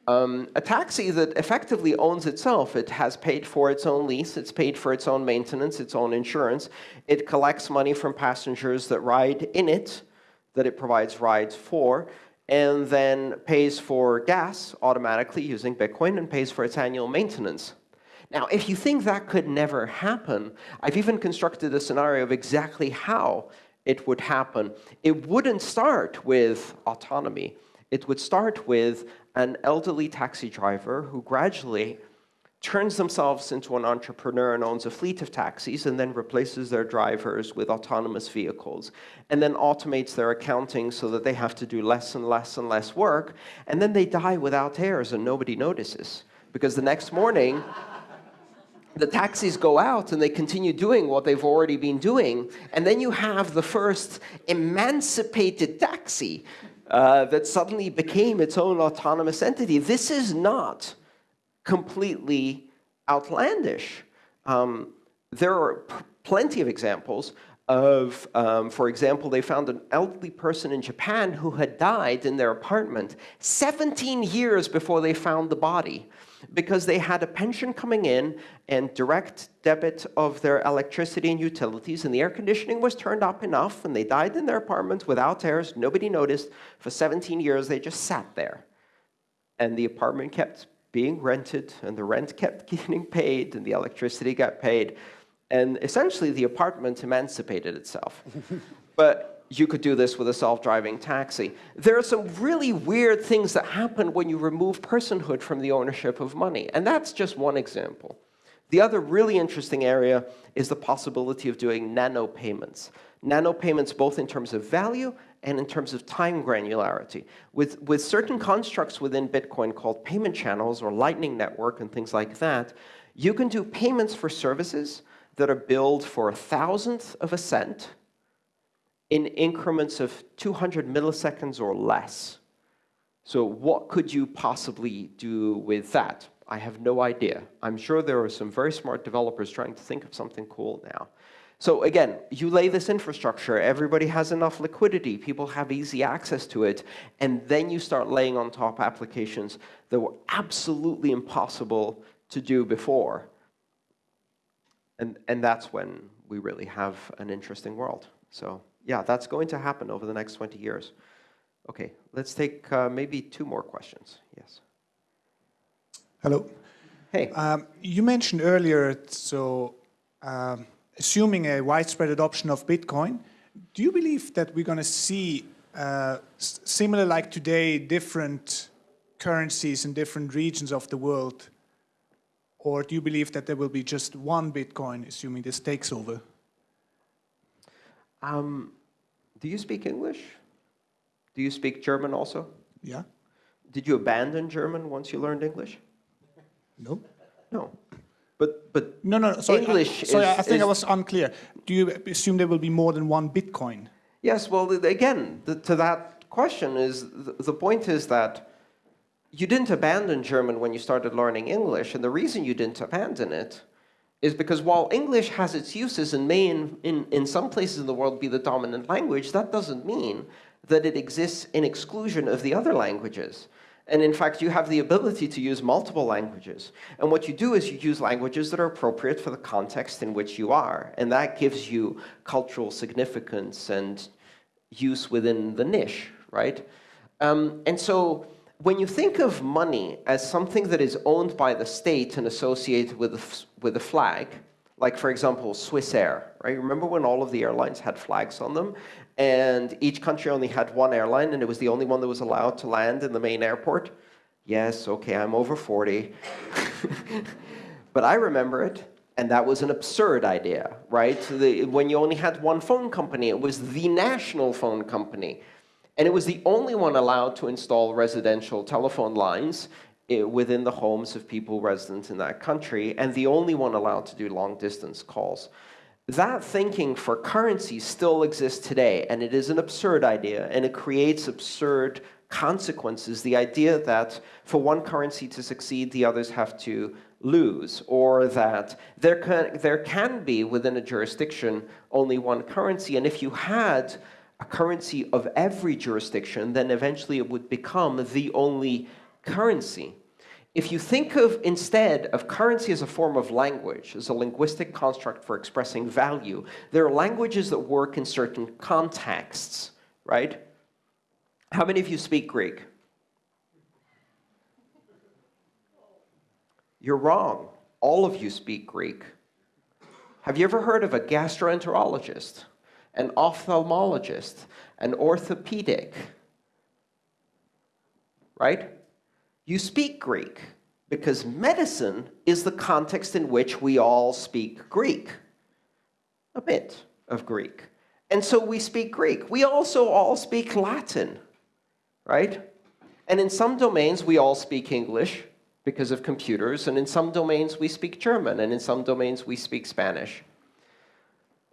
Um, a taxi that effectively owns itself. It has paid for its own lease, it's paid for its own maintenance, its own insurance. It collects money from passengers that ride in it, that it provides rides for, and then pays for gas automatically using Bitcoin and pays for its annual maintenance. Now, if you think that could never happen, I've even constructed a scenario of exactly how it would happen. It wouldn't start with autonomy. It would start with an elderly taxi driver who gradually turns themselves into an entrepreneur and owns a fleet of taxis and then replaces their drivers with autonomous vehicles and then automates their accounting so that they have to do less and less and less work and then they die without heirs and nobody notices because the next morning <laughs> the taxis go out and they continue doing what they've already been doing and then you have the first emancipated taxi uh, that suddenly became its own autonomous entity. This is not completely outlandish. Um, there are plenty of examples. of, um, for example, they found an elderly person in Japan who had died in their apartment 17 years before they found the body because they had a pension coming in and direct debit of their electricity and utilities, and the air conditioning was turned up enough, and they died in their apartment without heirs. Nobody noticed. For 17 years, they just sat there. And the apartment kept being rented, and the rent kept <laughs> getting paid, and the electricity got paid. And essentially, the apartment emancipated itself. <laughs> but you could do this with a self-driving taxi. There are some really weird things that happen when you remove personhood from the ownership of money. And that's just one example. The other really interesting area is the possibility of doing nano payments. Nano payments both in terms of value and in terms of time granularity. With, with certain constructs within Bitcoin called payment channels or Lightning Network and things like that, you can do payments for services that are billed for a thousandth of a cent in increments of 200 milliseconds or less. So what could you possibly do with that? I have no idea. I'm sure there are some very smart developers trying to think of something cool now. So again, you lay this infrastructure, everybody has enough liquidity, people have easy access to it, and then you start laying on top applications that were absolutely impossible to do before. And, and that's when we really have an interesting world. So yeah, that's going to happen over the next 20 years. Okay, let's take uh, maybe two more questions. Yes.
Hello.
Hey.
Um, you mentioned earlier, so um, assuming a widespread adoption of Bitcoin, do you believe that we're going to see uh, similar like today, different currencies in different regions of the world or do you believe that there will be just one Bitcoin, assuming this takes over?
Um, do you speak English? Do you speak German also?
Yeah.
Did you abandon German once you learned English?
No.
No. But, but
no, no, sorry,
English
I, sorry,
is,
I think
is,
I was unclear. Do you assume there will be more than one Bitcoin?
Yes, well, again, the, to that question is, the, the point is that you didn't abandon German when you started learning English, and the reason you didn't abandon it is because while English has its uses and may in, in, in some places in the world be the dominant language, that doesn't mean that it exists in exclusion of the other languages. And in fact, you have the ability to use multiple languages. And what you do is you use languages that are appropriate for the context in which you are. And that gives you cultural significance and use within the niche, right? Um, and so when you think of money as something that is owned by the state and associated with a, with a flag, like, for example, Swissair, right? Remember when all of the airlines had flags on them? And each country only had one airline, and it was the only one that was allowed to land in the main airport? Yes, OK, I'm over 40. <laughs> but I remember it. And that was an absurd idea, right? The, when you only had one phone company, it was the national phone company. And it was the only one allowed to install residential telephone lines eh, within the homes of people resident in that country, and the only one allowed to do long-distance calls. That thinking for currency still exists today, and it is an absurd idea, and it creates absurd consequences. The idea that for one currency to succeed, the others have to lose, or that there can, there can be within a jurisdiction only one currency, and if you had a currency of every jurisdiction, then eventually it would become the only currency. If you think of, instead of currency as a form of language, as a linguistic construct for expressing value, there are languages that work in certain contexts, right? How many of you speak Greek? You're wrong. All of you speak Greek. Have you ever heard of a gastroenterologist? an ophthalmologist, an orthopedic, right? You speak Greek because medicine is the context in which we all speak Greek, a bit of Greek. And so we speak Greek. We also all speak Latin, right? And in some domains, we all speak English because of computers, and in some domains, we speak German, and in some domains, we speak Spanish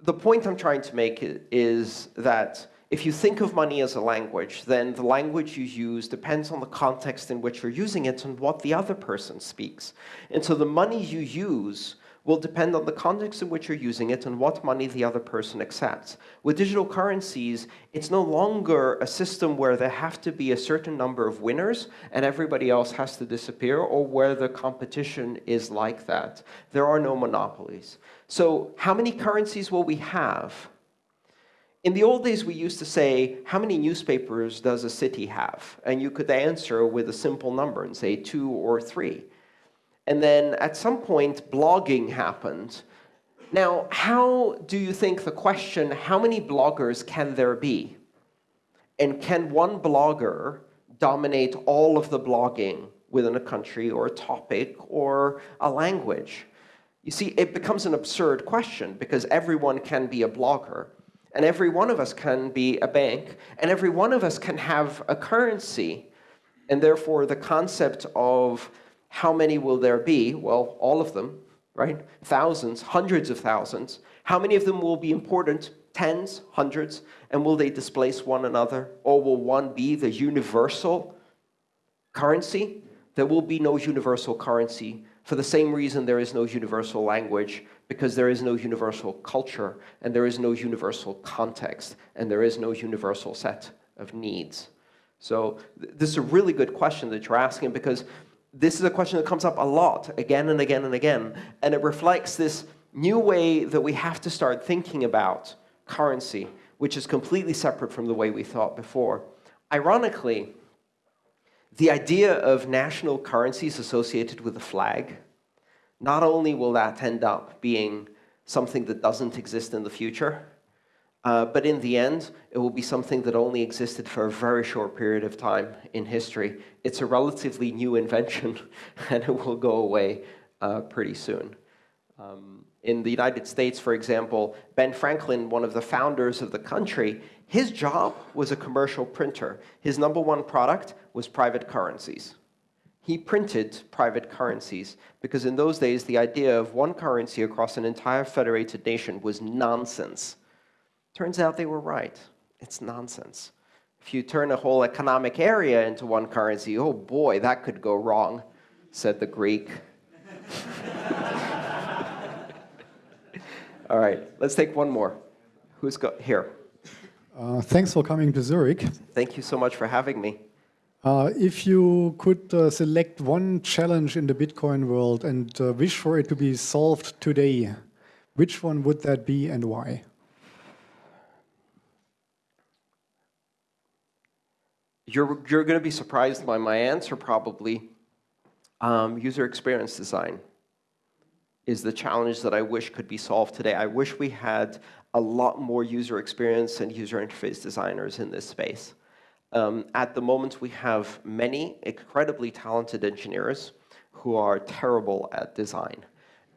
the point I'm trying to make is that if you think of money as a language, then the language you use depends on the context in which you're using it and what the other person speaks. And so the money you use will depend on the context in which you're using it and what money the other person accepts. With digital currencies, it's no longer a system where there have to be a certain number of winners and everybody else has to disappear, or where the competition is like that. There are no monopolies. So how many currencies will we have? In the old days, we used to say, how many newspapers does a city have? And you could answer with a simple number and say two or three. And then at some point, blogging happened. Now, how do you think the question, how many bloggers can there be? And can one blogger dominate all of the blogging within a country or a topic or a language? You see, it becomes an absurd question because everyone can be a blogger. And every one of us can be a bank, and every one of us can have a currency. And therefore, the concept of how many will there be? Well, all of them, right? Thousands, hundreds of thousands. How many of them will be important? Tens, hundreds. And will they displace one another? Or will one be the universal currency? There will be no universal currency for the same reason there is no universal language, because there is no universal culture, and there is no universal context, and there is no universal set of needs. So th this is a really good question that you're asking, because this is a question that comes up a lot, again and again and again, and it reflects this new way that we have to start thinking about currency, which is completely separate from the way we thought before. Ironically, the idea of national currencies associated with the flag, not only will that end up being something that doesn't exist in the future, uh, but in the end, it will be something that only existed for a very short period of time in history. It's a relatively new invention, <laughs> and it will go away uh, pretty soon. Um, in the United States, for example, Ben Franklin, one of the founders of the country, his job was a commercial printer. His number one product was private currencies. He printed private currencies because in those days, the idea of one currency across an entire federated nation was nonsense. Turns out they were right. It's nonsense. If you turn a whole economic area into one currency, oh boy, that could go wrong, said the Greek. <laughs> All right, let's take one more. Who's got here?
Uh, thanks for coming to Zurich.
Thank you so much for having me.
Uh, if you could uh, select one challenge in the Bitcoin world and uh, wish for it to be solved today, which one would that be and why?
You're, you're going to be surprised by my answer, probably. Um, user experience design is the challenge that I wish could be solved today. I wish we had a lot more user experience and user interface designers in this space. Um, at the moment, we have many incredibly talented engineers who are terrible at design.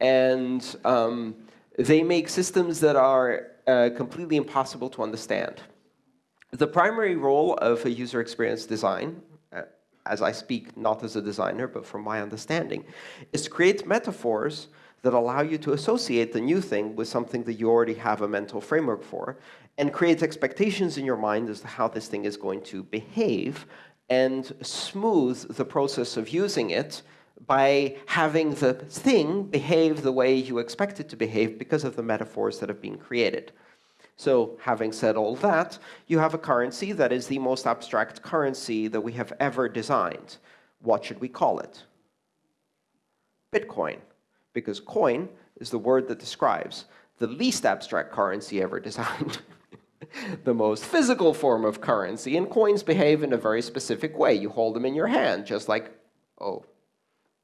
And um, they make systems that are uh, completely impossible to understand. The primary role of a user experience design, uh, as I speak not as a designer, but from my understanding, is to create metaphors that allow you to associate the new thing with something that you already have a mental framework for, and create expectations in your mind as to how this thing is going to behave, and smooth the process of using it by having the thing behave the way you expect it to behave because of the metaphors that have been created. So having said all that, you have a currency that is the most abstract currency that we have ever designed. What should we call it? Bitcoin because coin is the word that describes the least abstract currency ever designed. <laughs> <laughs> the most physical form of currency, and coins behave in a very specific way. You hold them in your hand, just like, oh,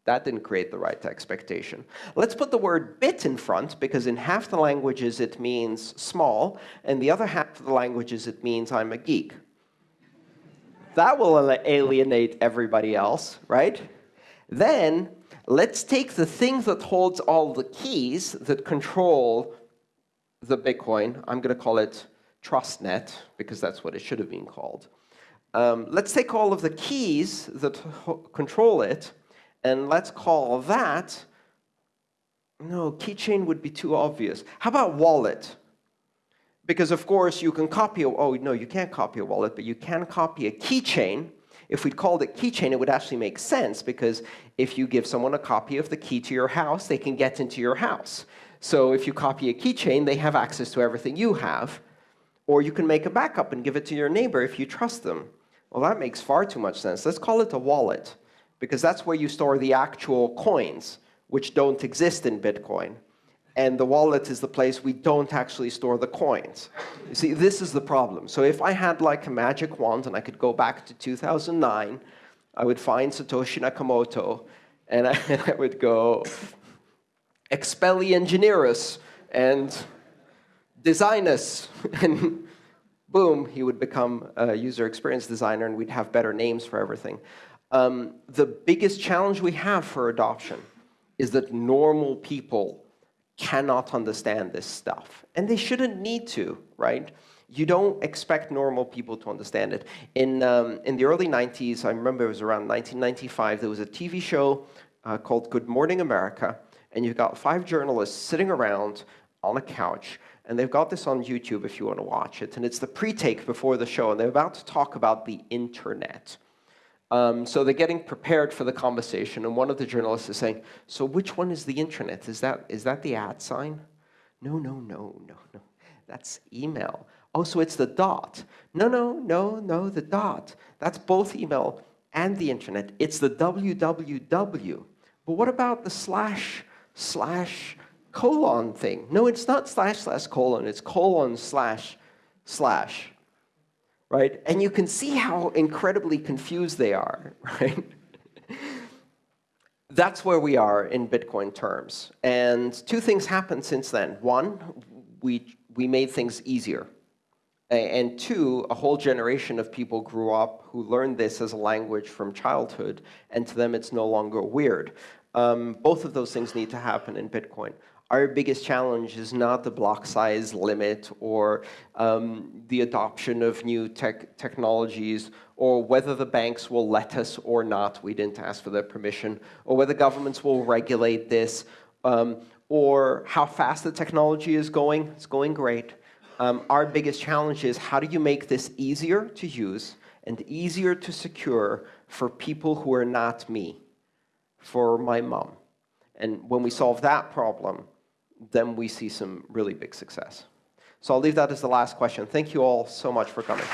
that didn't create the right expectation. Let's put the word bit in front, because in half the languages it means small, and the other half of the languages it means I'm a geek. That will alienate everybody else, right? Then let's take the thing that holds all the keys that control the Bitcoin. I'm going to call it TrustNet, because that's what it should have been called. Um, let's take all of the keys that control it, and let's call that, no, keychain would be too obvious. How about wallet? Because, of course, you can copy, a, oh, no, you can't copy a wallet, but you can copy a keychain If we'd called it keychain, it would actually make sense because if you give someone a copy of the key to your house, they can get into your house. So if you copy a keychain, they have access to everything you have. Or you can make a backup and give it to your neighbor if you trust them. Well, that makes far too much sense. Let's call it a wallet, because that's where you store the actual coins, which don't exist in Bitcoin. And the wallet is the place we don't actually store the coins. You see, this is the problem. So if I had like a magic wand and I could go back to 2009, I would find Satoshi Nakamoto, and <laughs> I, would go, expelli engineerus, and design us. <laughs> and boom, he would become a user experience designer, and we'd have better names for everything. Um, the biggest challenge we have for adoption is that normal people cannot understand this stuff. And they shouldn't need to, right? You don't expect normal people to understand it. In, um, in the early 90s, I remember it was around 1995, there was a TV show uh, called Good Morning America, and you've got five journalists sitting around on a couch, and they've got this on YouTube if you want to watch it, and it's the pre-take before the show, and they're about to talk about the internet. Um, so they're getting prepared for the conversation, and one of the journalists is saying, so which one is the internet? Is that, is that the at sign? No, no, no, no, no. That's email. Oh, so it's the dot. No, no, no, no, the dot. That's both email and the internet. It's the www. But what about the slash, slash, colon thing? No, it's not slash, slash, colon. It's colon, slash, slash right? And you can see how incredibly confused they are, <laughs> right? That's where we are in Bitcoin terms. And two things happened since then. One, we, we made things easier. And two, a whole generation of people grew up who learned this as a language from childhood, and to them it's no longer weird. Um, both of those things need to happen in Bitcoin our biggest challenge is not the block size limit or um, the adoption of new tech technologies or whether the banks will let us or not. We didn't ask for their permission. Or whether governments will regulate this. Um, or how fast the technology is going. It's going great. Um, our biggest challenge is how do you make this easier to use and easier to secure for people who are not me, for my mom. And when we solve that problem, then we see some really big success. So I'll leave that as the last question. Thank you all so much for coming.